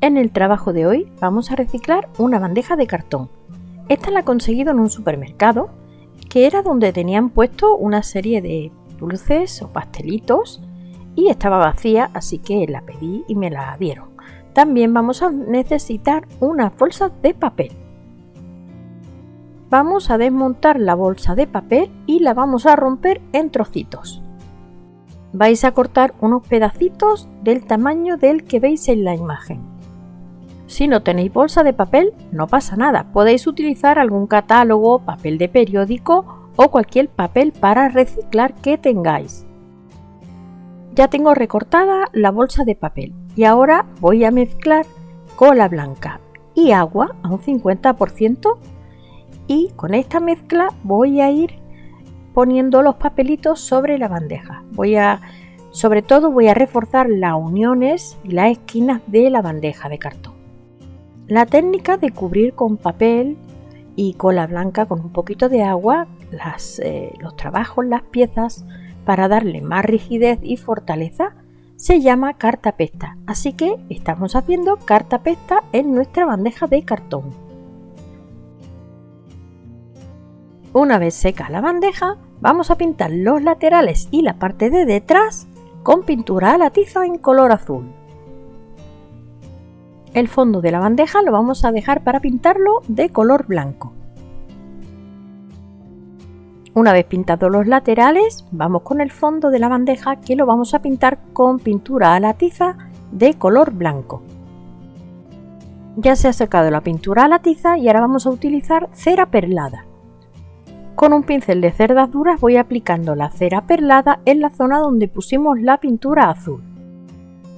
En el trabajo de hoy vamos a reciclar una bandeja de cartón. Esta la he conseguido en un supermercado, que era donde tenían puesto una serie de dulces o pastelitos y estaba vacía, así que la pedí y me la dieron. También vamos a necesitar unas bolsas de papel. Vamos a desmontar la bolsa de papel y la vamos a romper en trocitos. Vais a cortar unos pedacitos del tamaño del que veis en la imagen. Si no tenéis bolsa de papel, no pasa nada, podéis utilizar algún catálogo, papel de periódico o cualquier papel para reciclar que tengáis. Ya tengo recortada la bolsa de papel y ahora voy a mezclar cola blanca y agua a un 50% y con esta mezcla voy a ir poniendo los papelitos sobre la bandeja. Voy a, sobre todo voy a reforzar las uniones y las esquinas de la bandeja de cartón. La técnica de cubrir con papel y cola blanca con un poquito de agua eh, los trabajos, las piezas, para darle más rigidez y fortaleza, se llama carta pesta. Así que estamos haciendo carta pesta en nuestra bandeja de cartón. Una vez seca la bandeja, vamos a pintar los laterales y la parte de detrás con pintura a la tiza en color azul. El fondo de la bandeja lo vamos a dejar para pintarlo de color blanco. Una vez pintados los laterales, vamos con el fondo de la bandeja que lo vamos a pintar con pintura a la tiza de color blanco. Ya se ha secado la pintura a la tiza y ahora vamos a utilizar cera perlada. Con un pincel de cerdas duras voy aplicando la cera perlada en la zona donde pusimos la pintura azul.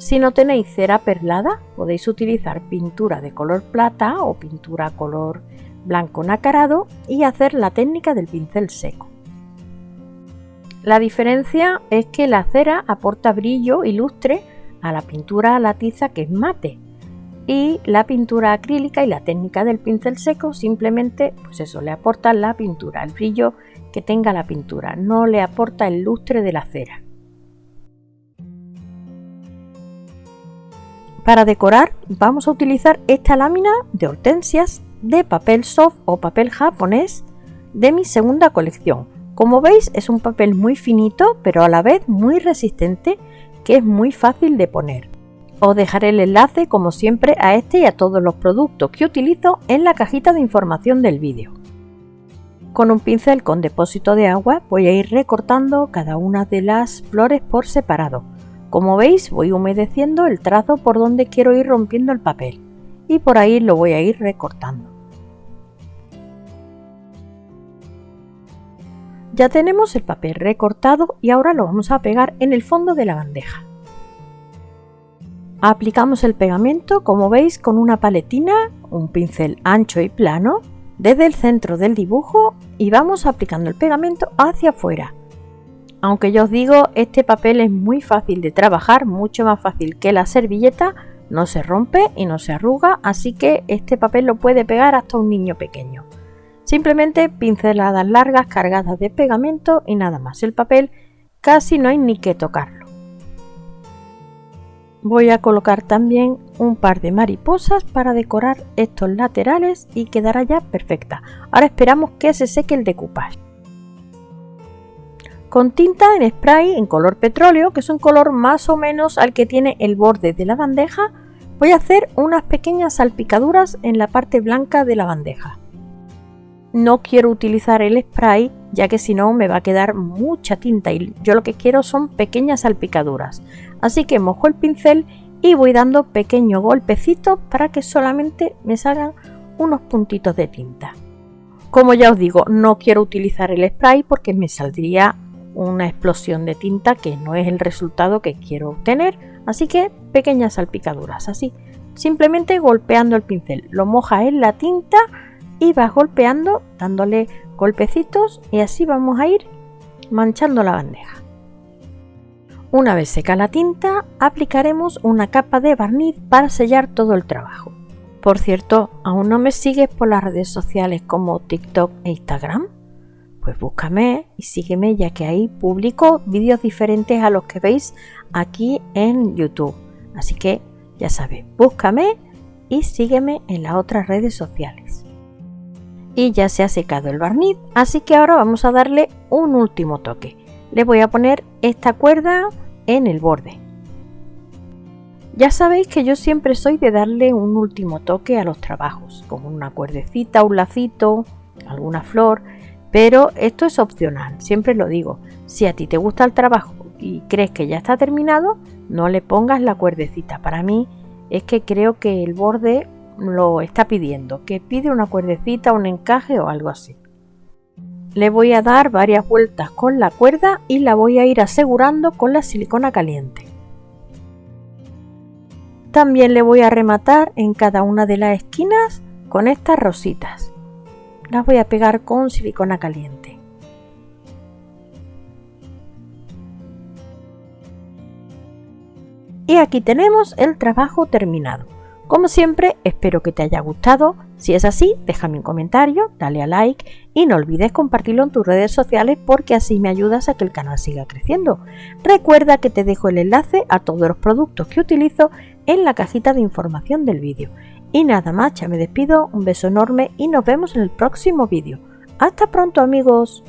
Si no tenéis cera perlada, podéis utilizar pintura de color plata o pintura color blanco nacarado y hacer la técnica del pincel seco. La diferencia es que la cera aporta brillo y lustre a la pintura a la tiza que es mate y la pintura acrílica y la técnica del pincel seco simplemente pues eso le aporta la pintura, el brillo que tenga la pintura, no le aporta el lustre de la cera. Para decorar vamos a utilizar esta lámina de hortensias de papel soft o papel japonés de mi segunda colección. Como veis es un papel muy finito pero a la vez muy resistente que es muy fácil de poner. Os dejaré el enlace como siempre a este y a todos los productos que utilizo en la cajita de información del vídeo. Con un pincel con depósito de agua voy a ir recortando cada una de las flores por separado como veis voy humedeciendo el trazo por donde quiero ir rompiendo el papel y por ahí lo voy a ir recortando. Ya tenemos el papel recortado y ahora lo vamos a pegar en el fondo de la bandeja. Aplicamos el pegamento como veis con una paletina, un pincel ancho y plano desde el centro del dibujo y vamos aplicando el pegamento hacia afuera aunque yo os digo, este papel es muy fácil de trabajar, mucho más fácil que la servilleta, no se rompe y no se arruga, así que este papel lo puede pegar hasta un niño pequeño. Simplemente pinceladas largas cargadas de pegamento y nada más. El papel casi no hay ni que tocarlo. Voy a colocar también un par de mariposas para decorar estos laterales y quedará ya perfecta. Ahora esperamos que se seque el decoupage con tinta en spray en color petróleo, que es un color más o menos al que tiene el borde de la bandeja, voy a hacer unas pequeñas salpicaduras en la parte blanca de la bandeja. No quiero utilizar el spray ya que si no me va a quedar mucha tinta y yo lo que quiero son pequeñas salpicaduras. Así que mojo el pincel y voy dando pequeños golpecitos para que solamente me salgan unos puntitos de tinta. Como ya os digo, no quiero utilizar el spray porque me saldría una explosión de tinta que no es el resultado que quiero obtener, así que pequeñas salpicaduras, así, simplemente golpeando el pincel, lo mojas en la tinta y vas golpeando, dándole golpecitos y así vamos a ir manchando la bandeja. Una vez seca la tinta, aplicaremos una capa de barniz para sellar todo el trabajo. Por cierto, ¿aún no me sigues por las redes sociales como TikTok e Instagram? Pues búscame y sígueme ya que ahí publico vídeos diferentes a los que veis aquí en YouTube. Así que ya sabes, búscame y sígueme en las otras redes sociales. Y ya se ha secado el barniz, así que ahora vamos a darle un último toque. Le voy a poner esta cuerda en el borde. Ya sabéis que yo siempre soy de darle un último toque a los trabajos, como una cuerdecita, un lacito, alguna flor, pero esto es opcional, siempre lo digo. Si a ti te gusta el trabajo y crees que ya está terminado, no le pongas la cuerdecita. Para mí es que creo que el borde lo está pidiendo, que pide una cuerdecita, un encaje o algo así. Le voy a dar varias vueltas con la cuerda y la voy a ir asegurando con la silicona caliente. También le voy a rematar en cada una de las esquinas con estas rositas. Las voy a pegar con silicona caliente. Y aquí tenemos el trabajo terminado. Como siempre, espero que te haya gustado. Si es así, déjame un comentario, dale a like y no olvides compartirlo en tus redes sociales porque así me ayudas a que el canal siga creciendo. Recuerda que te dejo el enlace a todos los productos que utilizo en la cajita de información del vídeo. Y nada más, ya me despido, un beso enorme y nos vemos en el próximo vídeo. ¡Hasta pronto amigos!